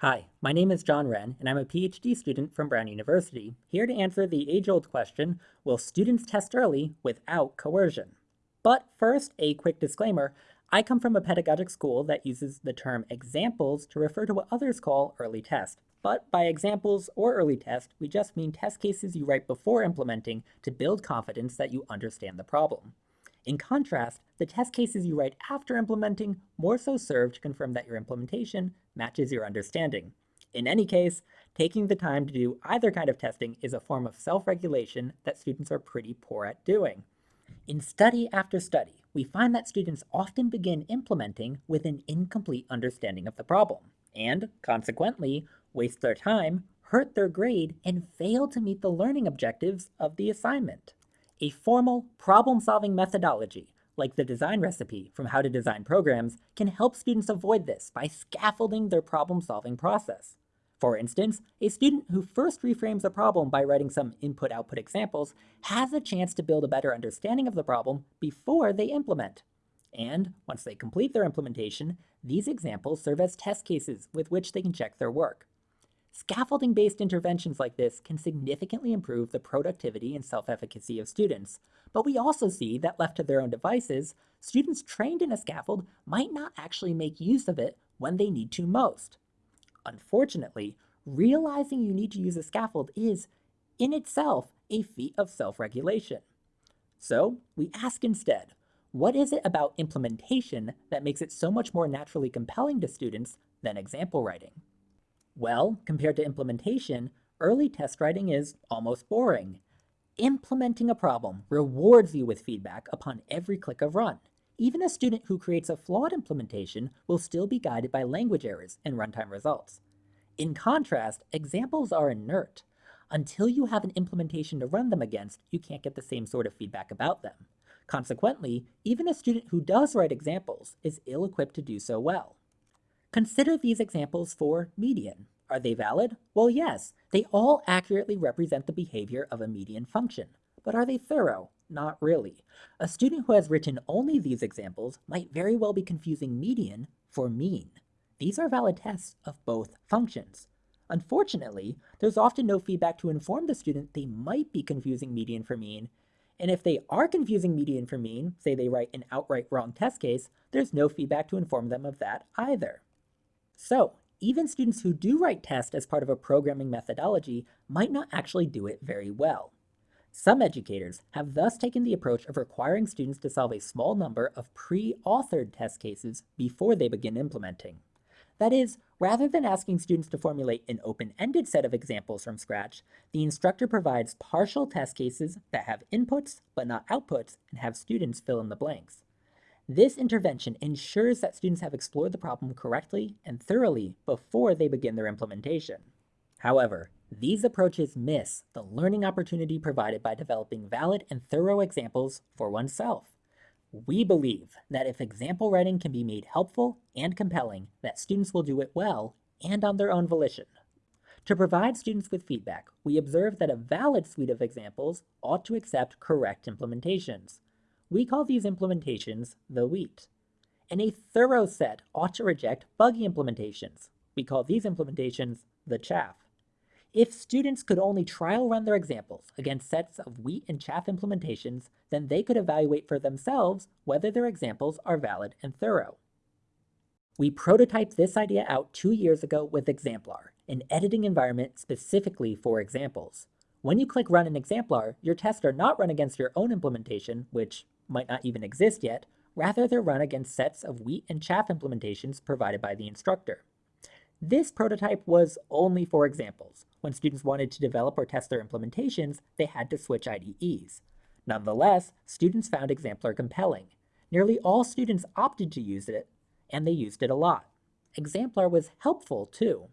Hi, my name is John Wrenn, and I'm a PhD student from Brown University, here to answer the age-old question, will students test early without coercion? But first, a quick disclaimer, I come from a pedagogic school that uses the term examples to refer to what others call early test. But by examples or early test, we just mean test cases you write before implementing to build confidence that you understand the problem. In contrast, the test cases you write after implementing more so serve to confirm that your implementation matches your understanding. In any case, taking the time to do either kind of testing is a form of self-regulation that students are pretty poor at doing. In study after study, we find that students often begin implementing with an incomplete understanding of the problem, and consequently, waste their time, hurt their grade, and fail to meet the learning objectives of the assignment. A formal problem-solving methodology, like the design recipe from How to Design Programs, can help students avoid this by scaffolding their problem-solving process. For instance, a student who first reframes a problem by writing some input-output examples has a chance to build a better understanding of the problem before they implement. And once they complete their implementation, these examples serve as test cases with which they can check their work. Scaffolding-based interventions like this can significantly improve the productivity and self-efficacy of students, but we also see that left to their own devices, students trained in a scaffold might not actually make use of it when they need to most. Unfortunately, realizing you need to use a scaffold is, in itself, a feat of self-regulation. So we ask instead, what is it about implementation that makes it so much more naturally compelling to students than example writing? Well, compared to implementation, early test writing is almost boring. Implementing a problem rewards you with feedback upon every click of run. Even a student who creates a flawed implementation will still be guided by language errors and runtime results. In contrast, examples are inert. Until you have an implementation to run them against, you can't get the same sort of feedback about them. Consequently, even a student who does write examples is ill-equipped to do so well. Consider these examples for median. Are they valid? Well, yes, they all accurately represent the behavior of a median function. But are they thorough? Not really. A student who has written only these examples might very well be confusing median for mean. These are valid tests of both functions. Unfortunately, there's often no feedback to inform the student they might be confusing median for mean, and if they are confusing median for mean, say they write an outright wrong test case, there's no feedback to inform them of that either. So, even students who do write tests as part of a programming methodology might not actually do it very well. Some educators have thus taken the approach of requiring students to solve a small number of pre-authored test cases before they begin implementing. That is, rather than asking students to formulate an open-ended set of examples from scratch, the instructor provides partial test cases that have inputs but not outputs and have students fill in the blanks. This intervention ensures that students have explored the problem correctly and thoroughly before they begin their implementation. However, these approaches miss the learning opportunity provided by developing valid and thorough examples for oneself. We believe that if example writing can be made helpful and compelling, that students will do it well and on their own volition. To provide students with feedback, we observe that a valid suite of examples ought to accept correct implementations. We call these implementations the wheat. And a thorough set ought to reject buggy implementations. We call these implementations the chaff. If students could only trial run their examples against sets of wheat and chaff implementations, then they could evaluate for themselves whether their examples are valid and thorough. We prototyped this idea out two years ago with Exemplar, an editing environment specifically for examples. When you click Run an Exemplar, your tests are not run against your own implementation, which might not even exist yet, rather they're run against sets of wheat and chaff implementations provided by the instructor. This prototype was only for examples. When students wanted to develop or test their implementations, they had to switch IDEs. Nonetheless, students found Exemplar compelling. Nearly all students opted to use it, and they used it a lot. Exemplar was helpful too.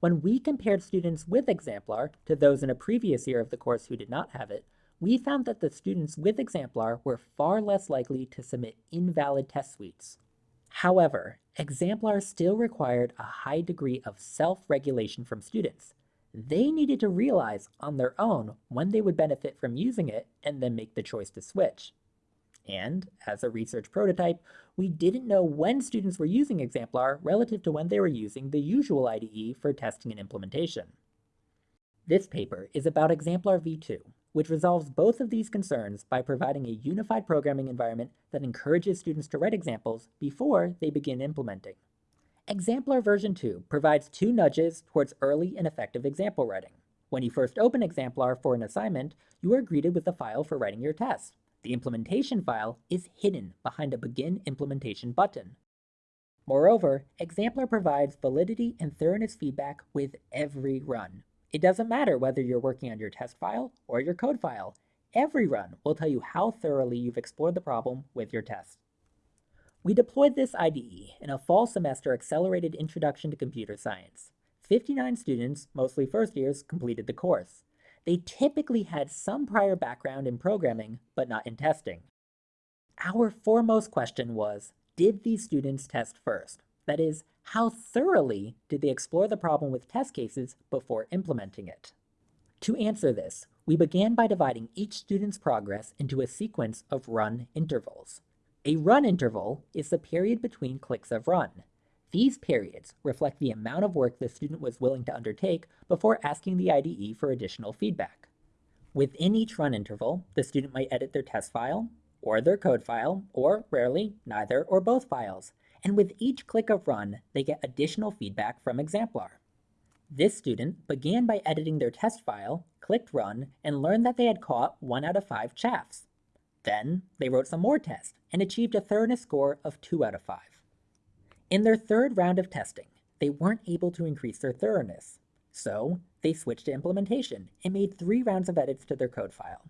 When we compared students with Exemplar to those in a previous year of the course who did not have it, we found that the students with Exemplar were far less likely to submit invalid test suites. However, Exemplar still required a high degree of self-regulation from students. They needed to realize on their own when they would benefit from using it and then make the choice to switch. And, as a research prototype, we didn't know when students were using Exemplar relative to when they were using the usual IDE for testing and implementation. This paper is about Exemplar v2, which resolves both of these concerns by providing a unified programming environment that encourages students to write examples before they begin implementing. Exemplar version 2 provides two nudges towards early and effective example writing. When you first open Exemplar for an assignment, you are greeted with a file for writing your test. The implementation file is hidden behind a Begin Implementation button. Moreover, Exemplar provides validity and thoroughness feedback with every run. It doesn't matter whether you're working on your test file or your code file. Every run will tell you how thoroughly you've explored the problem with your test. We deployed this IDE in a fall semester accelerated introduction to computer science. 59 students, mostly first years, completed the course. They typically had some prior background in programming, but not in testing. Our foremost question was, did these students test first? That is, how thoroughly did they explore the problem with test cases before implementing it? To answer this, we began by dividing each student's progress into a sequence of run intervals. A run interval is the period between clicks of run. These periods reflect the amount of work the student was willing to undertake before asking the IDE for additional feedback. Within each run interval, the student might edit their test file, or their code file, or rarely, neither or both files, and with each click of run, they get additional feedback from Exemplar. This student began by editing their test file, clicked run, and learned that they had caught 1 out of 5 chaffs. Then, they wrote some more tests and achieved a thoroughness score of 2 out of 5. In their third round of testing, they weren't able to increase their thoroughness. So, they switched to implementation and made three rounds of edits to their code file.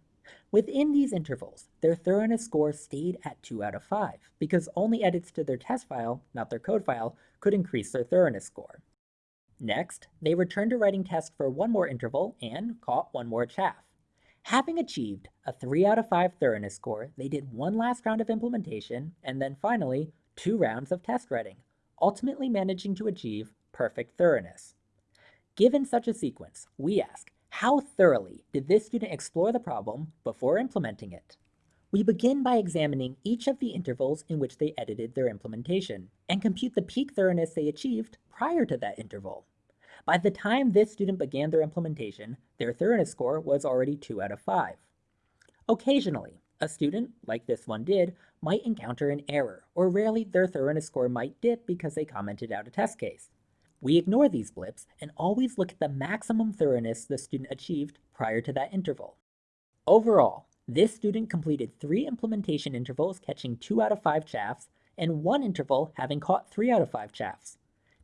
Within these intervals, their thoroughness score stayed at 2 out of 5, because only edits to their test file, not their code file, could increase their thoroughness score. Next, they returned to writing tests for one more interval and caught one more chaff. Having achieved a 3 out of 5 thoroughness score, they did one last round of implementation, and then finally, two rounds of test writing, ultimately managing to achieve perfect thoroughness. Given such a sequence, we ask, how thoroughly did this student explore the problem before implementing it? We begin by examining each of the intervals in which they edited their implementation, and compute the peak thoroughness they achieved prior to that interval. By the time this student began their implementation, their thoroughness score was already 2 out of 5. Occasionally, a student, like this one did, might encounter an error, or rarely their thoroughness score might dip because they commented out a test case. We ignore these blips and always look at the maximum thoroughness the student achieved prior to that interval. Overall, this student completed three implementation intervals catching 2 out of 5 chaffs, and one interval having caught 3 out of 5 chaffs.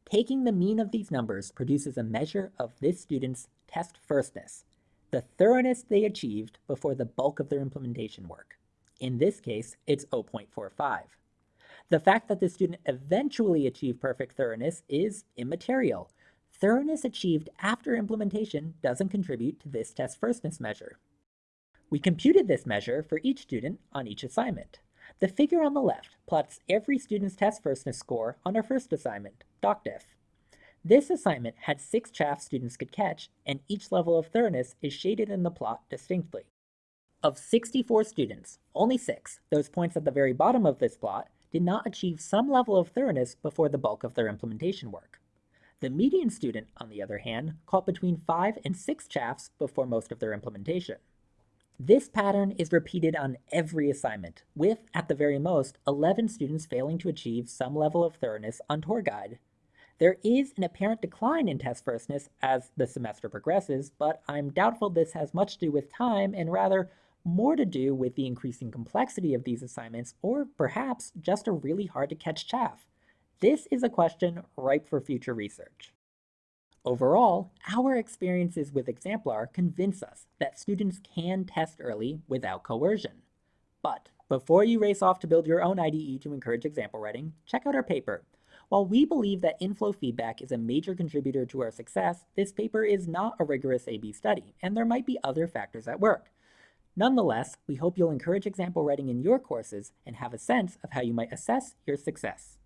Taking the mean of these numbers produces a measure of this student's test firstness, the thoroughness they achieved before the bulk of their implementation work. In this case, it's 0.45. The fact that the student eventually achieved perfect thoroughness is immaterial. Thoroughness achieved after implementation doesn't contribute to this test firstness measure. We computed this measure for each student on each assignment. The figure on the left plots every student's test firstness score on our first assignment, DocDiff. This assignment had six chaffs students could catch, and each level of thoroughness is shaded in the plot distinctly. Of 64 students, only six, those points at the very bottom of this plot, did not achieve some level of thoroughness before the bulk of their implementation work. The median student, on the other hand, caught between 5 and 6 chaffs before most of their implementation. This pattern is repeated on every assignment, with, at the very most, 11 students failing to achieve some level of thoroughness on tour guide. There is an apparent decline in test firstness as the semester progresses, but I'm doubtful this has much to do with time and rather more to do with the increasing complexity of these assignments, or perhaps just a really hard to catch chaff. This is a question ripe for future research. Overall, our experiences with Exemplar convince us that students can test early without coercion. But before you race off to build your own IDE to encourage example writing, check out our paper. While we believe that inflow feedback is a major contributor to our success, this paper is not a rigorous A-B study, and there might be other factors at work. Nonetheless, we hope you'll encourage example writing in your courses and have a sense of how you might assess your success.